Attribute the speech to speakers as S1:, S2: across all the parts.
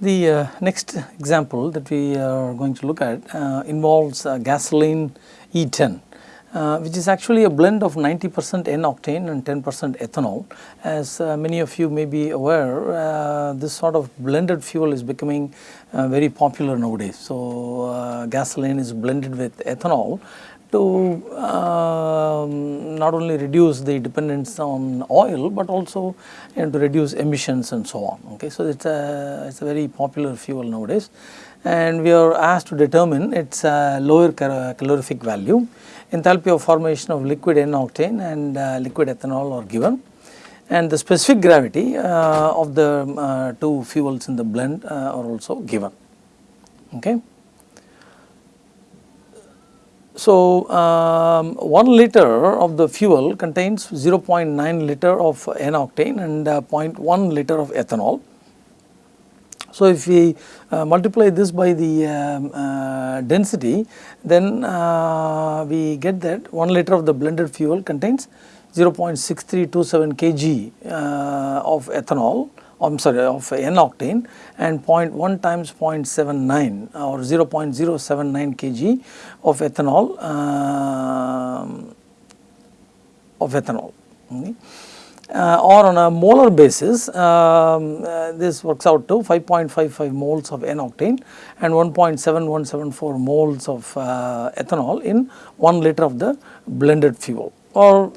S1: The uh, next example that we are going to look at uh, involves uh, gasoline E10 uh, which is actually a blend of 90 percent N-octane and 10 percent ethanol. As uh, many of you may be aware, uh, this sort of blended fuel is becoming very popular nowadays. So, gasoline is blended with ethanol to um, not only reduce the dependence on oil, but also you know, to reduce emissions and so on. Okay, so it's a it's a very popular fuel nowadays, and we are asked to determine its uh, lower calorific value. Enthalpy of formation of liquid N-octane and uh, liquid ethanol are given, and the specific gravity uh, of the uh, two fuels in the blend uh, are also given. Okay. So, um, 1 liter of the fuel contains 0.9 liter of N-octane and uh, 0.1 liter of ethanol. So, if we uh, multiply this by the um, uh, density then uh, we get that 1 liter of the blended fuel contains 0.6327 kg uh, of ethanol I am sorry of N octane and 0.1 times 0.79 or 0.079 kg of ethanol uh, of ethanol. Okay. Uh, or on a molar basis um, uh, this works out to 5.55 moles of N octane and 1.7174 moles of uh, ethanol in 1 liter of the blended fuel or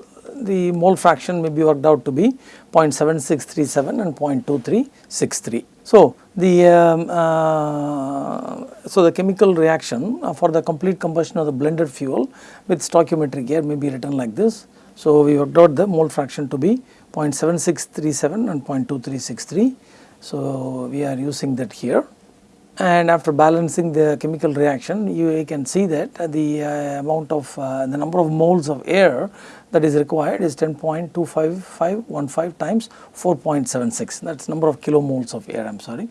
S1: the mole fraction may be worked out to be 0.7637 and 0.2363. So, the um, uh, so the chemical reaction uh, for the complete combustion of the blended fuel with stoichiometric air may be written like this. So, we worked out the mole fraction to be 0.7637 and 0.2363. So, we are using that here and after balancing the chemical reaction you can see that the uh, amount of uh, the number of moles of air that is required is 10.25515 times 4.76 that is number of kilomoles of air I am sorry.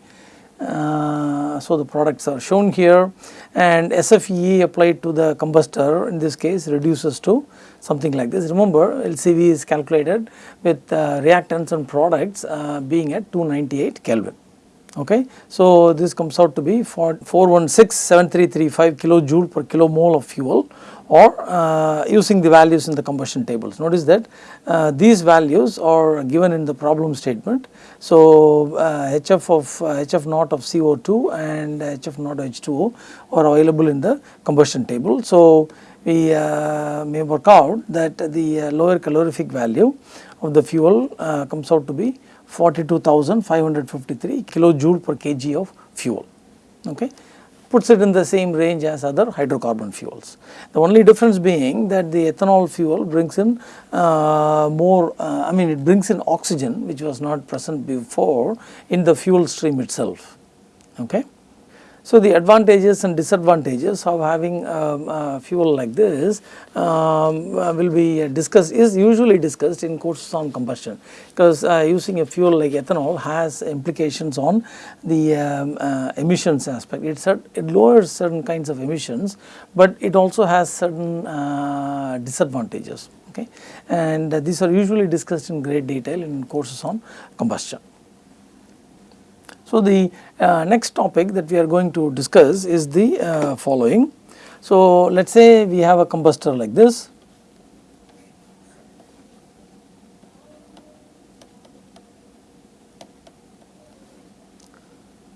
S1: Uh, so, the products are shown here and SFE applied to the combustor in this case reduces to something like this. Remember LCV is calculated with uh, reactants and products uh, being at 298 Kelvin okay. So, this comes out to be 4167335 kilojoule per kilomole of fuel or uh, using the values in the combustion tables. Notice that uh, these values are given in the problem statement. So, uh, HF of HF naught of CO2 and HF naught H2O are available in the combustion table. So, we uh, may work out that the uh, lower calorific value of the fuel uh, comes out to be 42,553 kilojoule per kg of fuel. Okay puts it in the same range as other hydrocarbon fuels. The only difference being that the ethanol fuel brings in uh, more, uh, I mean it brings in oxygen which was not present before in the fuel stream itself. Okay. So, the advantages and disadvantages of having um, fuel like this um, uh, will be discussed is usually discussed in courses on combustion because uh, using a fuel like ethanol has implications on the um, uh, emissions aspect. It, it lowers certain kinds of emissions, but it also has certain uh, disadvantages okay and these are usually discussed in great detail in courses on combustion. So, the uh, next topic that we are going to discuss is the uh, following. So, let us say we have a combustor like this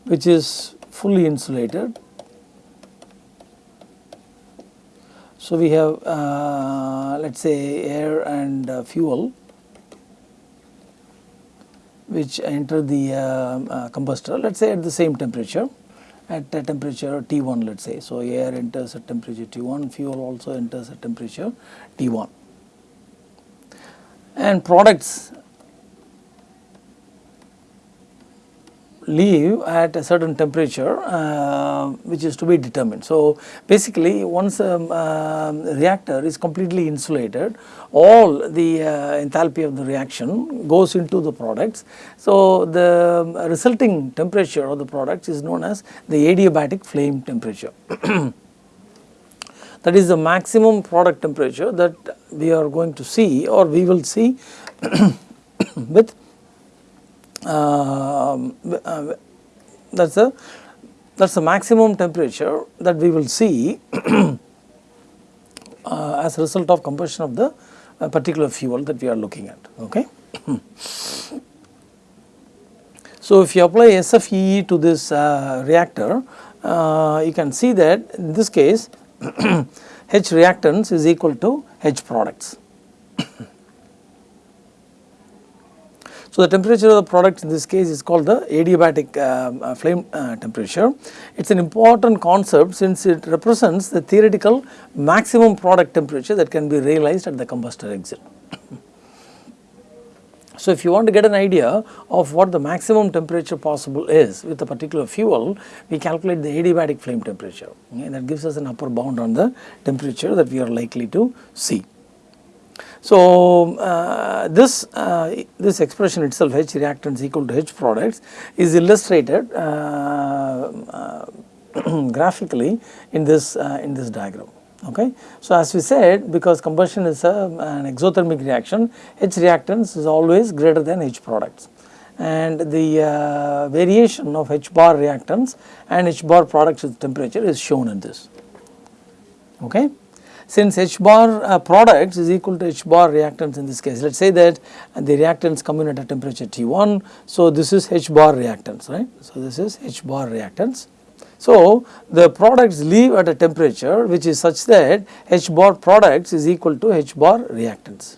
S1: which is fully insulated. So, we have uh, let us say air and uh, fuel which enter the uh, uh, combustor let us say at the same temperature at a temperature T1 let us say. So, air enters at temperature T1, fuel also enters at temperature T1 and products leave at a certain temperature uh, which is to be determined. So, basically once a um, uh, reactor is completely insulated all the uh, enthalpy of the reaction goes into the products. So, the resulting temperature of the products is known as the adiabatic flame temperature. that is the maximum product temperature that we are going to see or we will see with that is the that is the maximum temperature that we will see uh, as a result of combustion of the uh, particular fuel that we are looking at. Okay. so, if you apply SFEE to this uh, reactor, uh, you can see that in this case H reactants is equal to H products. So, the temperature of the product in this case is called the adiabatic uh, uh, flame uh, temperature. It is an important concept since it represents the theoretical maximum product temperature that can be realized at the combustor exit. So, if you want to get an idea of what the maximum temperature possible is with a particular fuel, we calculate the adiabatic flame temperature and that gives us an upper bound on the temperature that we are likely to see. So, uh, this uh, this expression itself H reactants equal to H products is illustrated uh, uh graphically in this uh, in this diagram. Okay. So, as we said because combustion is a, an exothermic reaction H reactants is always greater than H products and the uh, variation of H bar reactants and H bar products with temperature is shown in this. Okay. Since H bar uh, products is equal to H bar reactants in this case, let us say that the reactants come in at a temperature T1. So, this is H bar reactants, right. So, this is H bar reactants. So, the products leave at a temperature which is such that H bar products is equal to H bar reactants.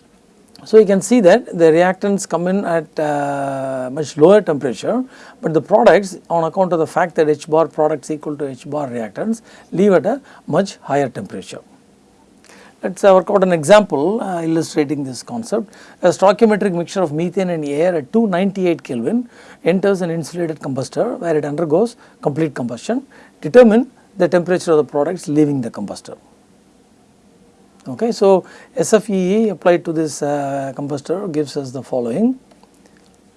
S1: So, you can see that the reactants come in at uh, much lower temperature, but the products on account of the fact that H bar products equal to H bar reactants leave at a much higher temperature. Let us work out an example uh, illustrating this concept. A stoichiometric mixture of methane and air at 298 Kelvin enters an insulated combustor where it undergoes complete combustion. Determine the temperature of the products leaving the combustor. Okay, so SFEE applied to this uh, combustor gives us the following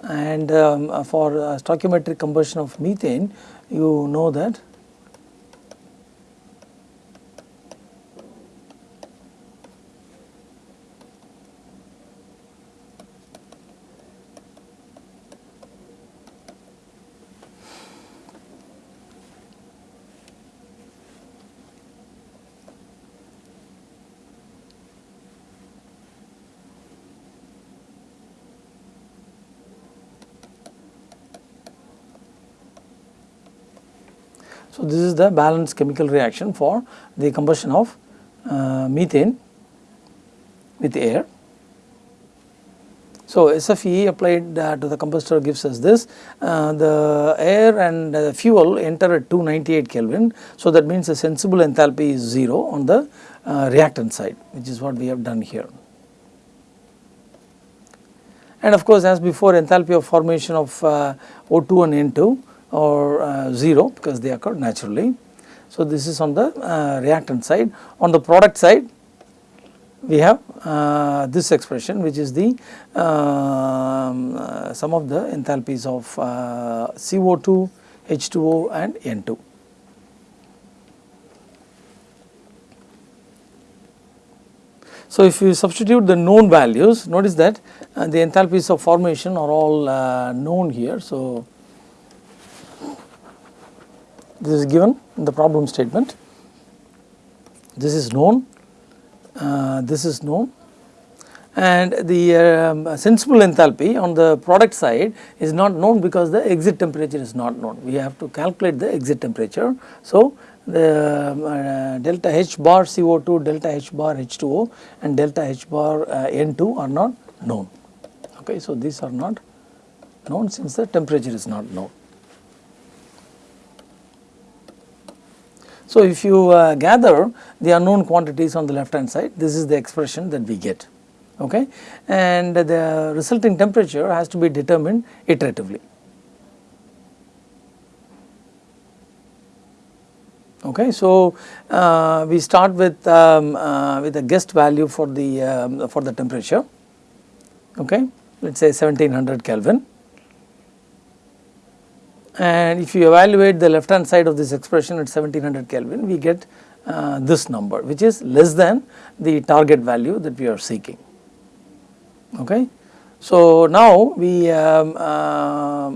S1: and um, for uh, stoichiometric combustion of methane you know that So, this is the balanced chemical reaction for the combustion of uh, methane with air. So, SFE applied uh, to the combustor gives us this uh, the air and the fuel enter at 298 Kelvin. So, that means the sensible enthalpy is 0 on the uh, reactant side which is what we have done here. And of course, as before enthalpy of formation of uh, O2 and N2 or uh, 0 because they occur naturally. So, this is on the uh, reactant side. On the product side we have uh, this expression which is the um, uh, sum of the enthalpies of uh, CO2, H2O and N2. So, if you substitute the known values notice that uh, the enthalpies of formation are all known here. So, this is given in the problem statement. This is known, uh, this is known and the um, sensible enthalpy on the product side is not known because the exit temperature is not known. We have to calculate the exit temperature. So, the uh, delta H bar CO2, delta H bar H2O and delta H bar uh, N2 are not known. Okay, so, these are not known since the temperature is not known. So, if you uh, gather the unknown quantities on the left hand side, this is the expression that we get okay and the resulting temperature has to be determined iteratively. Okay, so uh, we start with um, uh, with a guessed value for the um, for the temperature. Okay, let us say 1700 Kelvin and if you evaluate the left hand side of this expression at 1700 Kelvin we get uh, this number which is less than the target value that we are seeking. Okay. So, now we um, uh,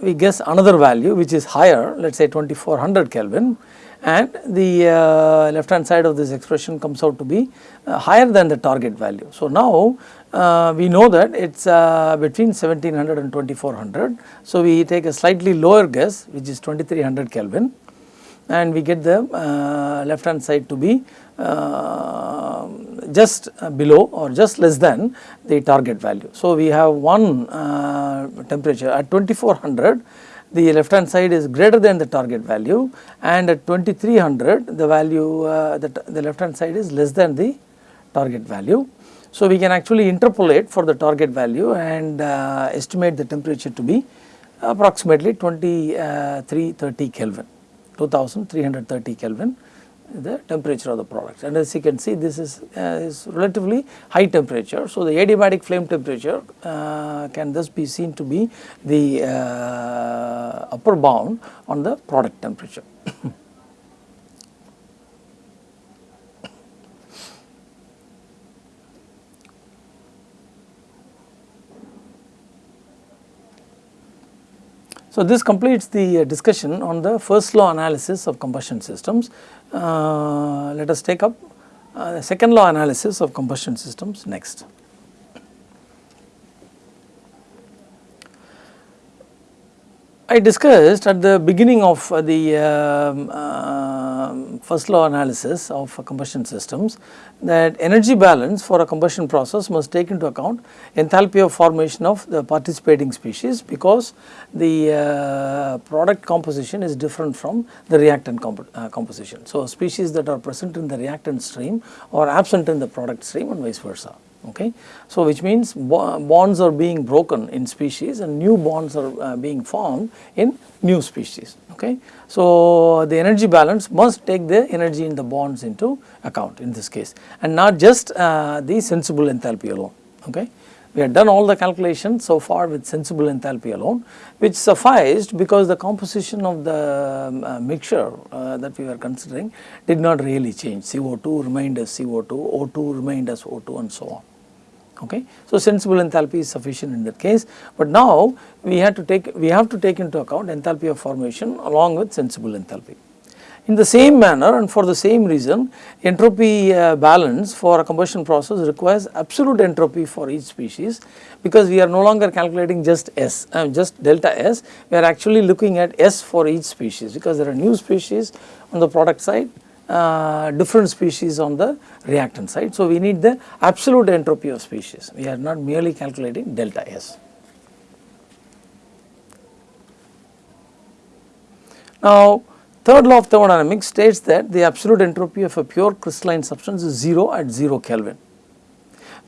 S1: we guess another value which is higher let us say 2400 Kelvin and the uh, left hand side of this expression comes out to be uh, higher than the target value. So, now uh, we know that it is uh, between 1700 and 2400. So, we take a slightly lower guess which is 2300 Kelvin and we get the uh, left hand side to be uh, just below or just less than the target value. So, we have one temperature at 2400 the left hand side is greater than the target value and at 2300 the value uh, the, the left hand side is less than the target value. So, we can actually interpolate for the target value and uh, estimate the temperature to be approximately 2330 Kelvin 2330 Kelvin the temperature of the product and as you can see this is, uh, is relatively high temperature. So, the adiabatic flame temperature uh, can thus be seen to be the uh, upper bound on the product temperature. So, this completes the uh, discussion on the first law analysis of combustion systems. Uh, let us take up uh, the second law analysis of combustion systems next. I discussed at the beginning of the um, uh, first law analysis of combustion systems that energy balance for a combustion process must take into account enthalpy of formation of the participating species because the uh, product composition is different from the reactant comp uh, composition. So, species that are present in the reactant stream or absent in the product stream and vice versa okay. So, which means bonds are being broken in species and new bonds are uh, being formed in new species okay. So, the energy balance must take the energy in the bonds into account in this case and not just uh, the sensible enthalpy alone okay. We have done all the calculations so far with sensible enthalpy alone which sufficed because the composition of the um, uh, mixture uh, that we were considering did not really change CO2 remained as CO2, O2 remained as O2 and so on okay. So, sensible enthalpy is sufficient in that case, but now we have to take we have to take into account enthalpy of formation along with sensible enthalpy. In the same manner and for the same reason entropy uh, balance for a combustion process requires absolute entropy for each species because we are no longer calculating just S uh, just delta S we are actually looking at S for each species because there are new species on the product side uh, different species on the reactant side. So, we need the absolute entropy of species, we are not merely calculating delta S. Now, third law of thermodynamics states that the absolute entropy of a pure crystalline substance is 0 at 0 Kelvin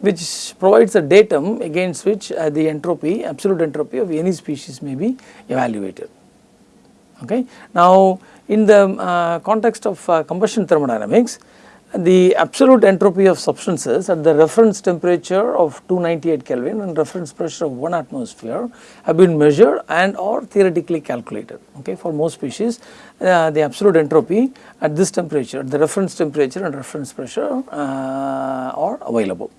S1: which provides a datum against which uh, the entropy absolute entropy of any species may be evaluated. Okay. Now, in the uh, context of uh, combustion thermodynamics, the absolute entropy of substances at the reference temperature of 298 Kelvin and reference pressure of 1 atmosphere have been measured and or theoretically calculated. Okay. For most species, uh, the absolute entropy at this temperature, the reference temperature and reference pressure uh, are available.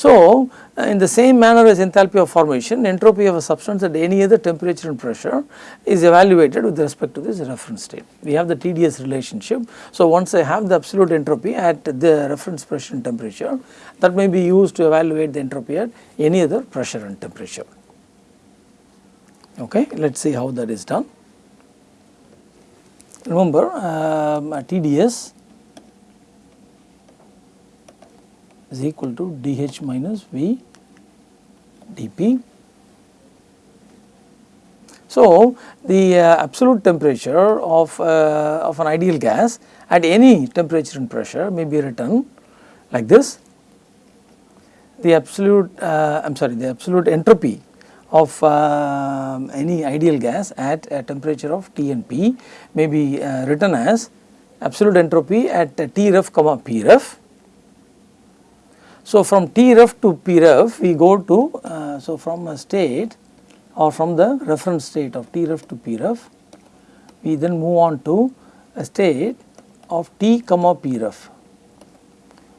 S1: So, uh, in the same manner as enthalpy of formation, entropy of a substance at any other temperature and pressure is evaluated with respect to this reference state. We have the TDS relationship. So, once I have the absolute entropy at the reference pressure and temperature, that may be used to evaluate the entropy at any other pressure and temperature. Okay, let us see how that is done. Remember um, TDS is equal to dH minus V dP. So, the uh, absolute temperature of, uh, of an ideal gas at any temperature and pressure may be written like this. The absolute, uh, I am sorry, the absolute entropy of uh, any ideal gas at a temperature of T and P may be uh, written as absolute entropy at T ref comma P ref so, from T ref to P ref we go to, uh, so from a state or from the reference state of T ref to P ref, we then move on to a state of T comma P ref,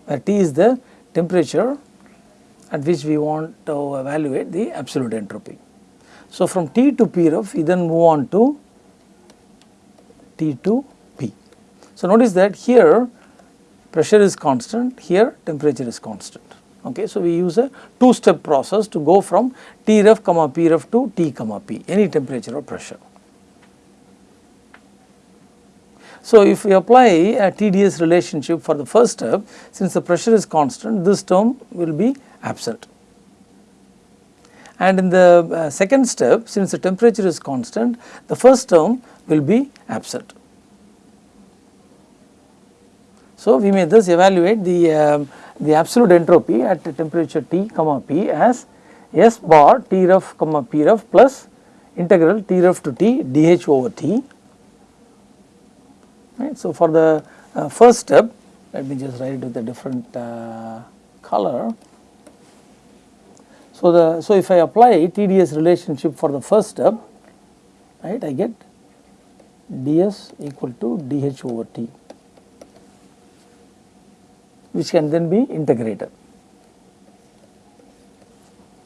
S1: where T is the temperature at which we want to evaluate the absolute entropy. So, from T to P ref we then move on to T to P. So, notice that here pressure is constant, here temperature is constant. Okay. So, we use a two step process to go from T ref comma P ref to T comma P any temperature or pressure. So, if we apply a TDS relationship for the first step since the pressure is constant this term will be absent. And in the uh, second step since the temperature is constant the first term will be absent. So, we may thus evaluate the, uh, the absolute entropy at temperature T comma P as S bar T ref comma P ref plus integral T ref to T dH over T. Right. So, for the uh, first step let me just write it with a different uh, color. So, the so if I apply TDS relationship for the first step right I get ds equal to dH over T which can then be integrated.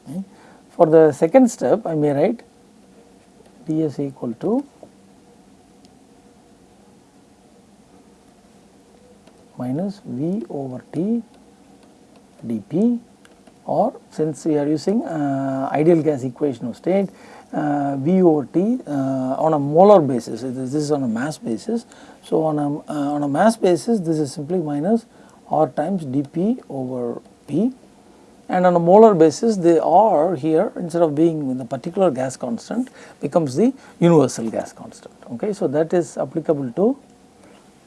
S1: Okay. For the second step I may write ds equal to minus V over T dP or since we are using uh, ideal gas equation of state uh, V over T uh, on a molar basis this is on a mass basis. So, on a, uh, on a mass basis this is simply minus R times dP over P and on a molar basis the R here instead of being in the particular gas constant becomes the universal gas constant. Okay. So, that is applicable to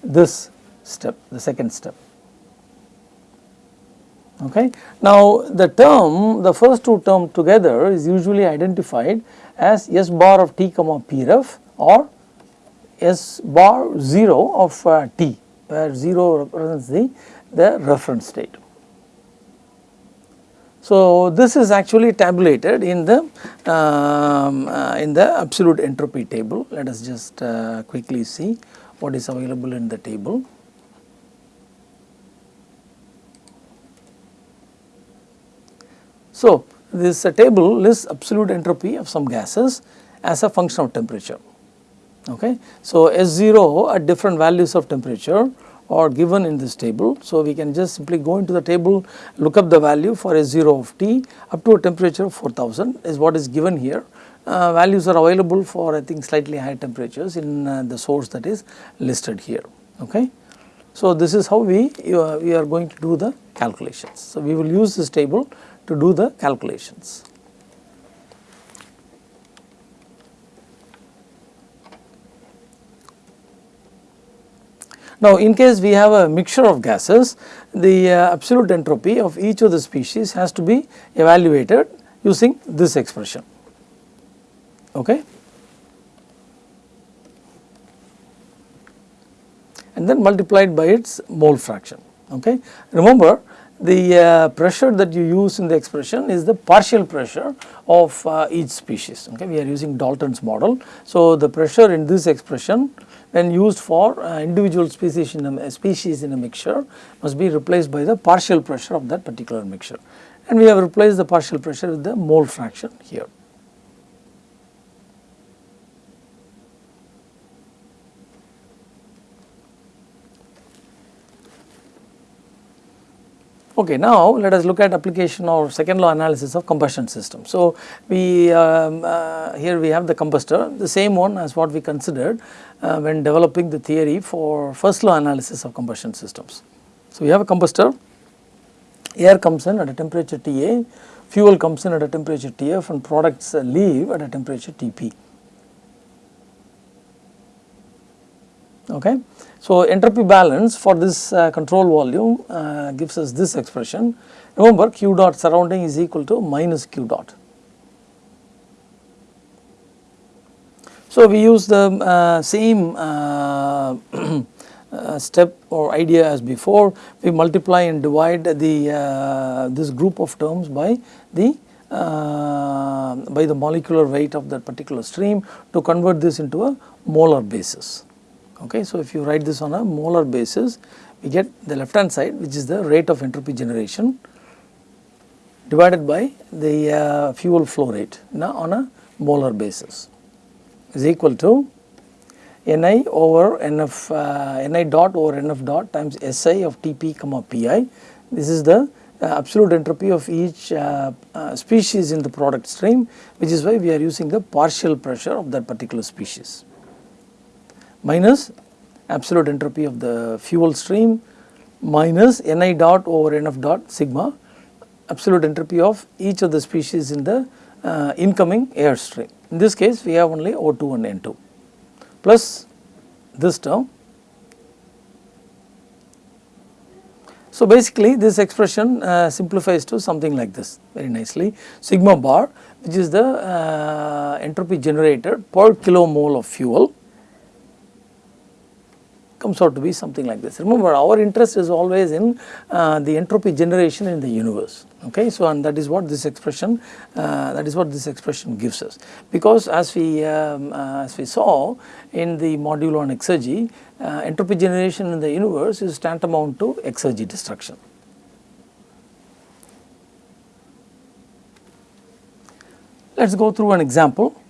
S1: this step the second step. Okay. Now, the term the first two term together is usually identified as S bar of T comma P ref or S bar 0 of uh, T where 0 represents the the reference state. So, this is actually tabulated in the um, uh, in the absolute entropy table. Let us just uh, quickly see what is available in the table. So, this uh, table lists absolute entropy of some gases as a function of temperature. Okay. So, S0 at different values of temperature are given in this table. So, we can just simply go into the table look up the value for a 0 of T up to a temperature of 4000 is what is given here. Uh, values are available for I think slightly higher temperatures in uh, the source that is listed here. Okay. So, this is how we, uh, we are going to do the calculations. So, we will use this table to do the calculations. Now, in case we have a mixture of gases, the uh, absolute entropy of each of the species has to be evaluated using this expression. Okay. And then multiplied by its mole fraction. Okay. Remember, the uh, pressure that you use in the expression is the partial pressure of uh, each species. Okay. We are using Dalton's model. So, the pressure in this expression when used for uh, individual species in a species in a mixture must be replaced by the partial pressure of that particular mixture and we have replaced the partial pressure with the mole fraction here. Okay, now let us look at application or second law analysis of combustion system. So, we um, uh, here we have the combustor the same one as what we considered uh, when developing the theory for first law analysis of combustion systems. So, we have a combustor air comes in at a temperature Ta, fuel comes in at a temperature Tf and products leave at a temperature Tp. Okay. So, entropy balance for this uh, control volume uh, gives us this expression. Remember q dot surrounding is equal to minus q dot. So, we use the uh, same uh, uh, step or idea as before we multiply and divide the uh, this group of terms by the by the molecular weight of that particular stream to convert this into a molar basis. Okay. So, if you write this on a molar basis we get the left hand side which is the rate of entropy generation divided by the uh, fuel flow rate now on a molar basis is equal to Ni over Nf uh, Ni dot over Nf dot times Si of Tp comma Pi. This is the uh, absolute entropy of each uh, uh, species in the product stream which is why we are using the partial pressure of that particular species minus absolute entropy of the fuel stream minus Ni dot over Nf dot sigma absolute entropy of each of the species in the uh, incoming air stream. In this case we have only O2 and N2 plus this term. So, basically this expression uh, simplifies to something like this very nicely sigma bar which is the uh, entropy generated per kilomole of fuel comes out to be something like this. Remember our interest is always in uh, the entropy generation in the universe okay. So and that is what this expression uh, that is what this expression gives us because as we um, uh, as we saw in the module on exergy uh, entropy generation in the universe is tantamount to exergy destruction. Let us go through an example.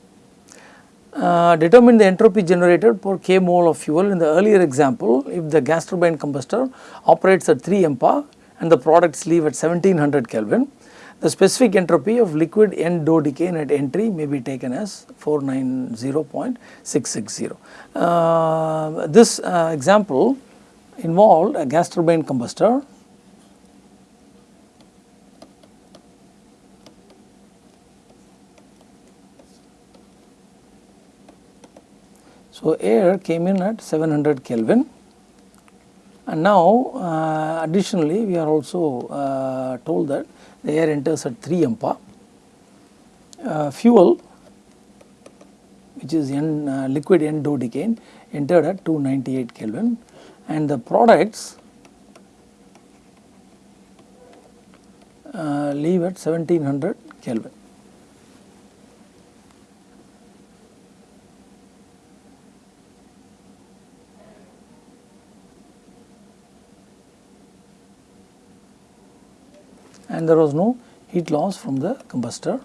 S1: Uh, determine the entropy generated per k mole of fuel in the earlier example if the gas turbine combustor operates at 3 MPa and the products leave at 1700 Kelvin. The specific entropy of liquid N dodecane at entry may be taken as 490.660. Uh, this uh, example involved a gas turbine combustor So, air came in at 700 Kelvin and now uh, additionally we are also uh, told that the air enters at 3 MPa. Uh, fuel which is N, uh, liquid N dodecane entered at 298 Kelvin and the products uh, leave at 1700 Kelvin. And there was no heat loss from the combustor.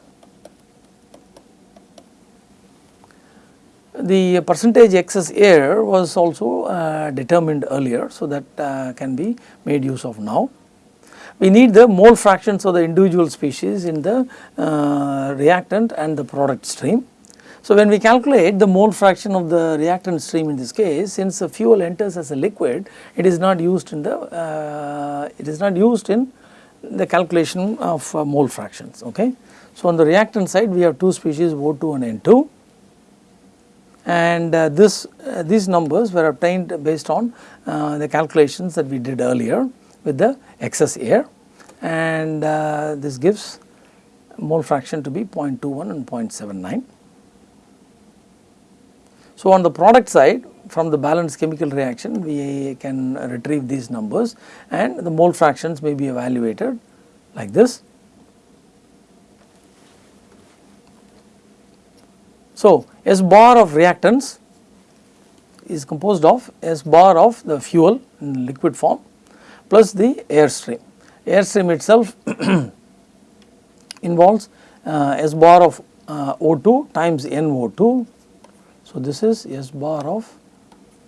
S1: The percentage excess air was also uh, determined earlier, so that uh, can be made use of now. We need the mole fractions of the individual species in the uh, reactant and the product stream. So, when we calculate the mole fraction of the reactant stream in this case, since the fuel enters as a liquid, it is not used in the, uh, it is not used in the calculation of uh, mole fractions. Okay. So, on the reactant side we have two species O2 and N2 and uh, this uh, these numbers were obtained based on uh, the calculations that we did earlier with the excess air and uh, this gives mole fraction to be 0.21 and 0.79. So, on the product side from the balanced chemical reaction we can retrieve these numbers and the mole fractions may be evaluated like this. So, S bar of reactants is composed of S bar of the fuel in liquid form plus the air stream. Air stream itself involves uh, S bar of uh, O2 times NO2. So, this is S bar of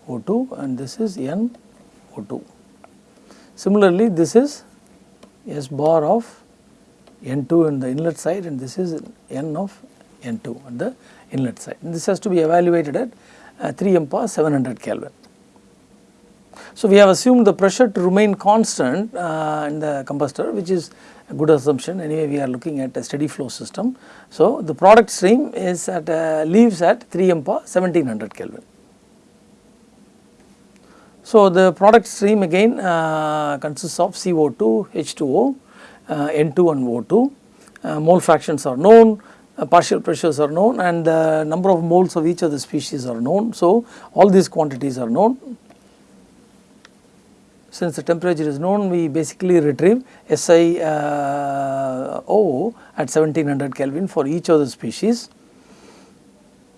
S1: O2 and this is N O2. Similarly, this is S bar of N2 in the inlet side and this is N of N2 on the inlet side. And this has to be evaluated at uh, 3 MPa 700 Kelvin. So, we have assumed the pressure to remain constant uh, in the combustor which is a good assumption anyway we are looking at a steady flow system. So, the product stream is at uh, leaves at 3 MPa 1700 Kelvin. So, the product stream again uh, consists of CO2, H2O, uh, N2 and O2. Uh, mole fractions are known, uh, partial pressures are known and the number of moles of each of the species are known. So, all these quantities are known. Since the temperature is known, we basically retrieve SiO uh, at 1700 Kelvin for each of the species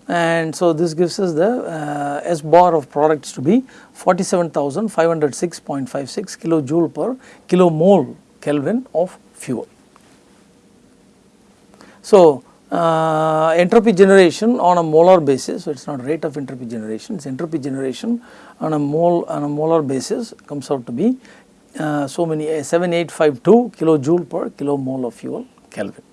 S1: and so this gives us the uh, S bar of products to be 47,506.56 kilojoule per kilomole Kelvin of fuel. So, uh, entropy generation on a molar basis. So, it is not rate of entropy generation, it is entropy generation on a mole on a molar basis comes out to be uh, so many uh, 7852 kilojoule per kilomole of fuel Kelvin.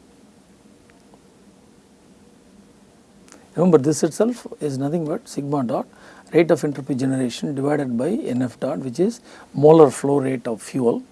S1: Remember this itself is nothing but sigma dot rate of entropy generation divided by NF dot which is molar flow rate of fuel.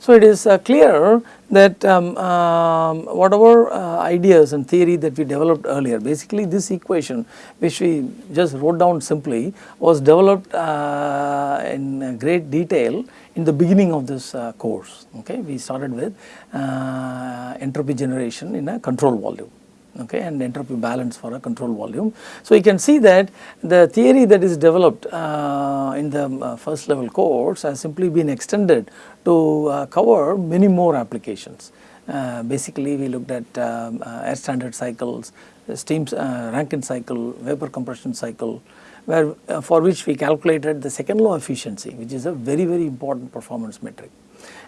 S1: So, it is uh, clear that um, um, whatever uh, ideas and theory that we developed earlier basically this equation which we just wrote down simply was developed uh, in great detail in the beginning of this uh, course okay? We started with uh, entropy generation in a control volume okay, and entropy balance for a control volume. So, you can see that the theory that is developed uh, in the uh, first level course has simply been extended to uh, cover many more applications. Uh, basically, we looked at um, uh, air standard cycles, steam uh, Rankine cycle, vapor compression cycle, where for which we calculated the second law efficiency, which is a very very important performance metric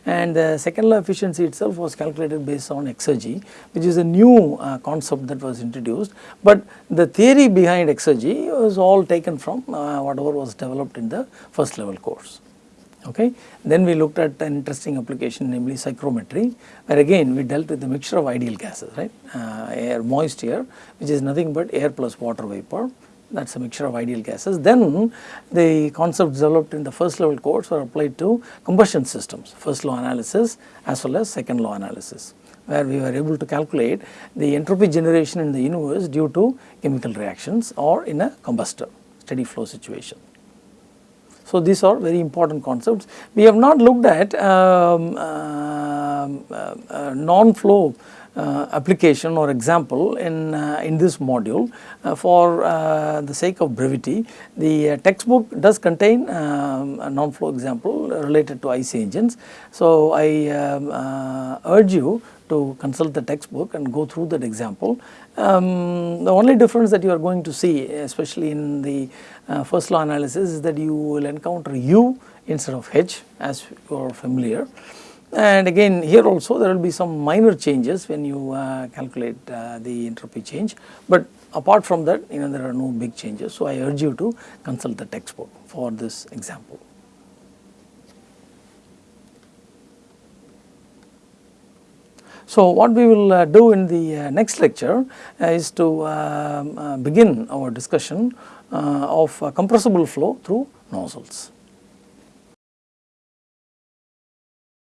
S1: and the second law efficiency itself was calculated based on exergy which is a new uh, concept that was introduced. But the theory behind exergy was all taken from uh, whatever was developed in the first level course. Okay. Then we looked at an interesting application namely psychrometry where again we dealt with the mixture of ideal gases right? Uh, air moist air which is nothing but air plus water vapor that is a mixture of ideal gases. Then the concepts developed in the first level course were applied to combustion systems, first law analysis as well as second law analysis where we were able to calculate the entropy generation in the universe due to chemical reactions or in a combustor steady flow situation. So, these are very important concepts. We have not looked at um, uh, uh, uh, non-flow application or example in, uh, in this module uh, for the sake of brevity. The textbook does contain um, a non-flow example related to IC engines. So, I um, urge you to consult the textbook and go through that example. Um, the only difference that you are going to see especially in the uh, first law analysis is that you will encounter U instead of H as you are familiar. And again here also there will be some minor changes when you uh, calculate uh, the entropy change, but apart from that you know there are no big changes. So, I urge you to consult the textbook for this example. So, what we will uh, do in the uh, next lecture uh, is to um, uh, begin our discussion of compressible flow through nozzles.